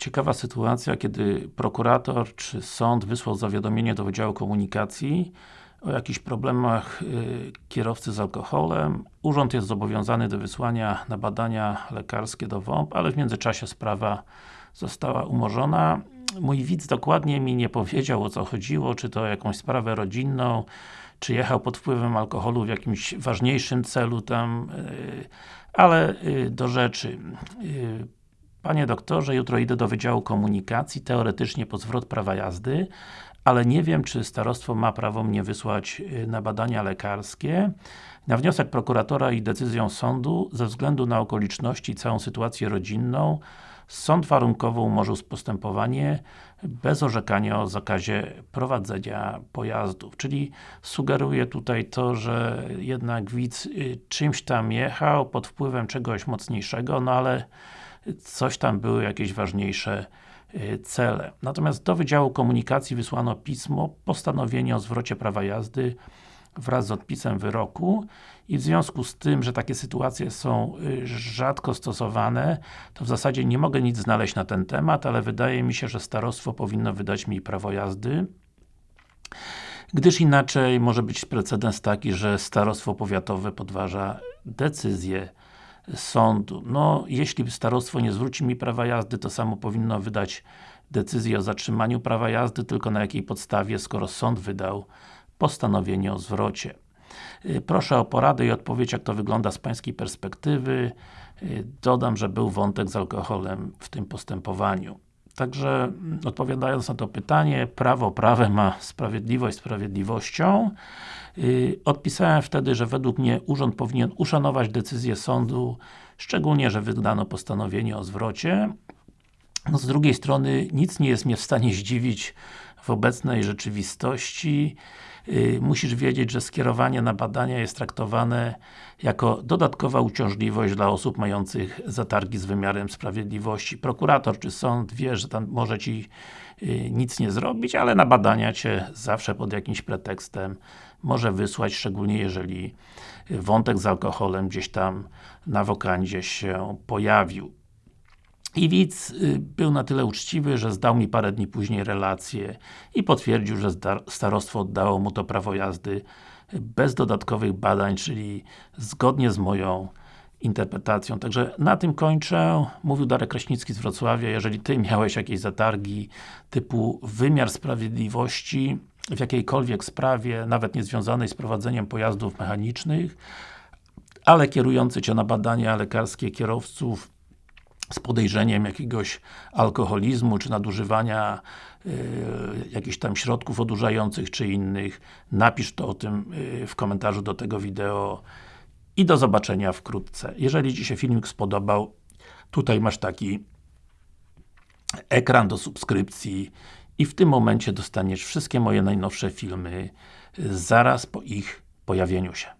ciekawa sytuacja, kiedy prokurator czy sąd wysłał zawiadomienie do Wydziału Komunikacji o jakichś problemach y, kierowcy z alkoholem. Urząd jest zobowiązany do wysłania na badania lekarskie do WOMP, ale w międzyczasie sprawa została umorzona. Mój widz dokładnie mi nie powiedział o co chodziło, czy to jakąś sprawę rodzinną, czy jechał pod wpływem alkoholu w jakimś ważniejszym celu tam, y, ale y, do rzeczy. Y, Panie doktorze, jutro idę do Wydziału Komunikacji, teoretycznie po zwrot prawa jazdy, ale nie wiem, czy starostwo ma prawo mnie wysłać na badania lekarskie. Na wniosek prokuratora i decyzją sądu, ze względu na okoliczności i całą sytuację rodzinną, sąd warunkowo umorzył postępowanie bez orzekania o zakazie prowadzenia pojazdów. Czyli sugeruje tutaj to, że jednak widz czymś tam jechał pod wpływem czegoś mocniejszego, no ale coś tam były jakieś ważniejsze cele. Natomiast do Wydziału Komunikacji wysłano pismo, postanowienie o zwrocie prawa jazdy wraz z odpisem wyroku i w związku z tym, że takie sytuacje są rzadko stosowane, to w zasadzie nie mogę nic znaleźć na ten temat, ale wydaje mi się, że starostwo powinno wydać mi prawo jazdy gdyż inaczej może być precedens taki, że starostwo powiatowe podważa decyzję sądu. No, jeśli starostwo nie zwróci mi prawa jazdy, to samo powinno wydać decyzję o zatrzymaniu prawa jazdy, tylko na jakiej podstawie, skoro sąd wydał postanowienie o zwrocie. Proszę o poradę i odpowiedź, jak to wygląda z Pańskiej perspektywy. Dodam, że był wątek z alkoholem w tym postępowaniu. Także, odpowiadając na to pytanie, prawo prawem, a sprawiedliwość sprawiedliwością. Odpisałem wtedy, że według mnie Urząd powinien uszanować decyzję sądu, szczególnie, że wydano postanowienie o zwrocie. No z drugiej strony, nic nie jest mnie w stanie zdziwić w obecnej rzeczywistości. Musisz wiedzieć, że skierowanie na badania jest traktowane jako dodatkowa uciążliwość dla osób mających zatargi z wymiarem sprawiedliwości. Prokurator czy sąd wie, że tam może Ci nic nie zrobić, ale na badania Cię zawsze pod jakimś pretekstem może wysłać, szczególnie jeżeli wątek z alkoholem gdzieś tam na wokandzie się pojawił. I widz był na tyle uczciwy, że zdał mi parę dni później relację i potwierdził, że starostwo oddało mu to prawo jazdy bez dodatkowych badań, czyli zgodnie z moją interpretacją. Także na tym kończę. Mówił Darek Kraśnicki z Wrocławia. Jeżeli Ty miałeś jakieś zatargi typu wymiar sprawiedliwości w jakiejkolwiek sprawie, nawet nie związanej z prowadzeniem pojazdów mechanicznych, ale kierujący Cię na badania lekarskie kierowców z podejrzeniem jakiegoś alkoholizmu, czy nadużywania yy, jakichś tam środków odurzających, czy innych, napisz to o tym yy, w komentarzu do tego wideo i do zobaczenia wkrótce. Jeżeli Ci się filmik spodobał, tutaj masz taki ekran do subskrypcji i w tym momencie dostaniesz wszystkie moje najnowsze filmy zaraz po ich pojawieniu się.